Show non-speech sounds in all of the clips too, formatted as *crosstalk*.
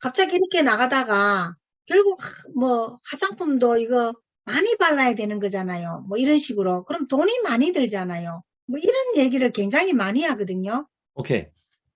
갑자기 이렇게 나가다가 결국 하- 뭐 화장품도 이거 많이 발라야 되는 거잖아요. 뭐 이런 식으로. 그럼 돈이 많이 들잖아요. 뭐 이런 얘기를 굉장히 많이 하거든요. 오케이.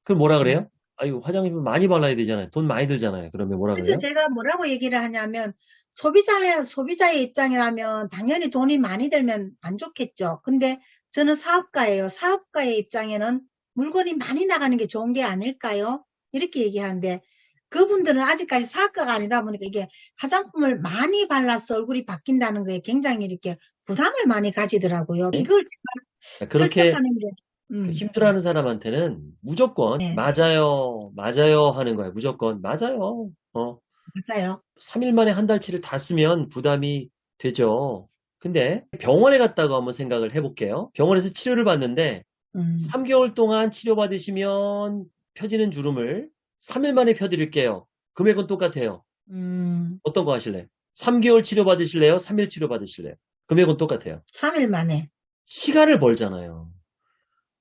그럼 뭐라 그래요? 아이고, 화장품 많이 발라야 되잖아요. 돈 많이 들잖아요. 그러면 뭐라 그래서 그래요? 제가 뭐라고 얘기를 하냐면 소비자의 소비자의 입장이라면 당연히 돈이 많이 들면 안 좋겠죠. 근데 저는 사업가예요. 사업가의 입장에는 물건이 많이 나가는 게 좋은 게 아닐까요? 이렇게 얘기하는데 그분들은 아직까지 사업가가 아니다 보니까 이게 화장품을 많이 발라서 얼굴이 바뀐다는 거에 굉장히 이렇게 부담을 많이 가지더라고요. 이걸 제가 그렇게 설득하는 게 음. 힘들어하는 사람한테는 무조건 네. 맞아요, 맞아요 하는 거예요. 무조건 맞아요. 어, 맞아요. 3일 만에 한 달치를 다 쓰면 부담이 되죠. 근데 병원에 갔다고 한번 생각을 해볼게요. 병원에서 치료를 받는데 음. 3개월 동안 치료받으시면 펴지는 주름을 3일 만에 펴드릴게요. 금액은 똑같아요. 음. 어떤 거 하실래요? 3개월 치료 받으실래요? 3일 치료 받으실래요? 금액은 똑같아요. 3일 만에. 시간을 벌잖아요.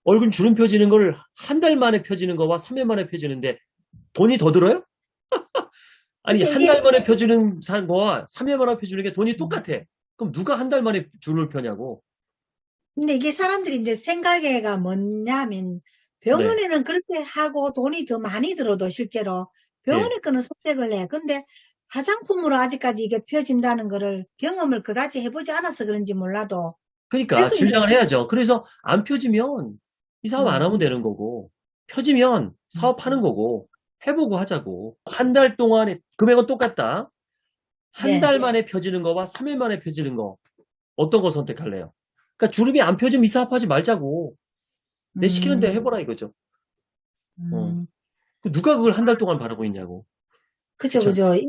얼굴 주름 펴지는 걸 한 달 만에 펴지는 거와 3일 만에 펴지는데 돈이 더 들어요? *laughs* 아니 한 달 만에 펴주는 산 거와 3일 만에 펴주는 게 돈이 똑같아. 그럼 누가 한 달 만에 주름을 펴냐고. 근데 이게 사람들이 이제 생각에가 뭐냐면 병원에는 그렇게 하고 돈이 더 많이 들어도 실제로 병원에 거는 선택을 해. 근데 화장품으로 아직까지 이게 펴진다는 거를 경험을 그다지 해보지 않아서 그런지 몰라도 그러니까 주장을 해야죠. 그래서 안 펴지면 이 사업 안 음. 하면 되는 거고 펴지면 사업하는 거고 해보고 하자고. 한 달 동안에 금액은 똑같다. 한 네. 달 만에 펴지는 거와 3일 만에 펴지는 거 어떤 거 선택할래요? 그러니까 주름이 안 펴지면 이 사업하지 말자고. 내 시키는 대로 해보라 이거죠. 음, 그 누가 그걸 한 달 동안 바라고 있냐고. 그죠. 그죠. 이-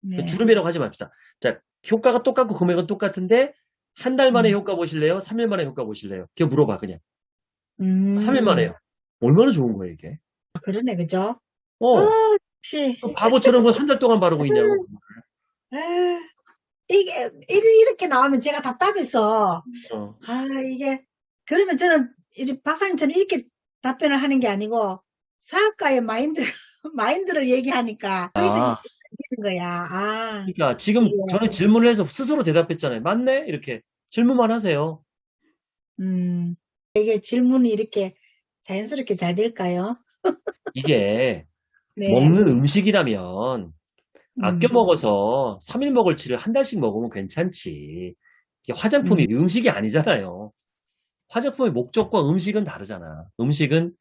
네. 주름이라고 하지 맙시다. 자, 효과가 똑같고 금액은 똑같은데 한 달 만에 음. 효과 보실래요? 3일 만에 효과 보실래요? 그냥 물어봐 그냥. 음, 3일 만에요. 얼마나 좋은 거예요 이게? 그러네, 그죠? 어, 아, 역시. 또 바보처럼 한 달 동안 바르고 있냐고. 아, 이게, 이- 이렇게 나오면 제가 답답해서, 어. 아, 이게, 그러면 저는, 이 박사님처럼 이렇게 답변을 하는 게 아니고, 사업가의 마인드, *laughs* 마인드를 얘기하니까, 아, 거야. 아, 그러니까 지금 예. 저는 질문을 해서 스스로 대답했잖아요. 맞네? 이렇게 질문만 하세요. 음, 이게 질문이 이렇게 자연스럽게 잘 될까요? *laughs* 이게 네. 먹는 음식이라면 아껴 음. 먹어서 3일 먹을 치를 한 달씩 먹으면 괜찮지. 이게 화장품이 음 식이 아니잖아요. 화장품의 목적과 음식은 다르잖아. 음식은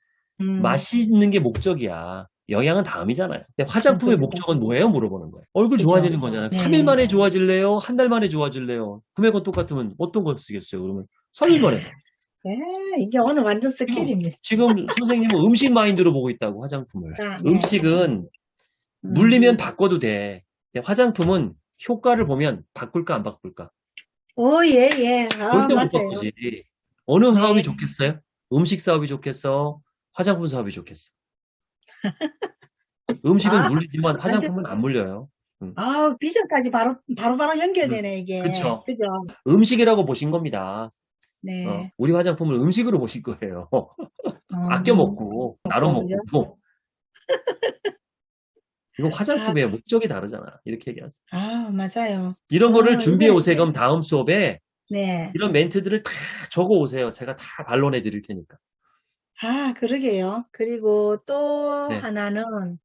음, 맛있는 게 목적이야. 영양은 다음이잖아요. 근데 화장품의. 목적은 뭐예요? 물어보는 거예요. 얼굴 그죠. 좋아지는 거잖아요. 네. 3일 만에 좋아질래요? 한 달 만에 좋아질래요? 금액은 똑같으면 어떤 걸 쓰겠어요? 그러면 3일 만에. *laughs* 네, 이게 오늘 완전 스킬입니다. 지금 선생님은 음식 마인드로 보고 있다고 화장품을. 아, 네. 음식은 음. 물리면 바꿔도 돼. 근데 화장품은 효과를 보면 바꿀까 안 바꿀까? 오, 예, 예. 아, 절대 못 맞아요. 바꾸지. 어느 사업이 네. 좋겠어요? 음식 사업이 좋겠어? 화장품 사업이 좋겠어? *laughs* 음식은 아, 물리지만 화장품은 안 물려요. 아, 비전까지 바로, 바로 바로 연결되네, 이게. 그쵸. 그죠? 음식이라고 보신 겁니다. 네. 어, 우리 화장품을 음식으로 보신 거예요. 어, 아껴 먹고, 나눠 그죠? 먹고. 이거 화장품의 목적이 다르잖아. 이렇게 얘기하세요. 아, 맞아요. 이런 아, 거를 준비해 이게- 오세요. 그럼 다음 수업에 네. 이런 멘트들을 다 적어 오세요. 제가 다 반론해 드릴 테니까. 아, 그러게요. 그리고 또 네. 하나는,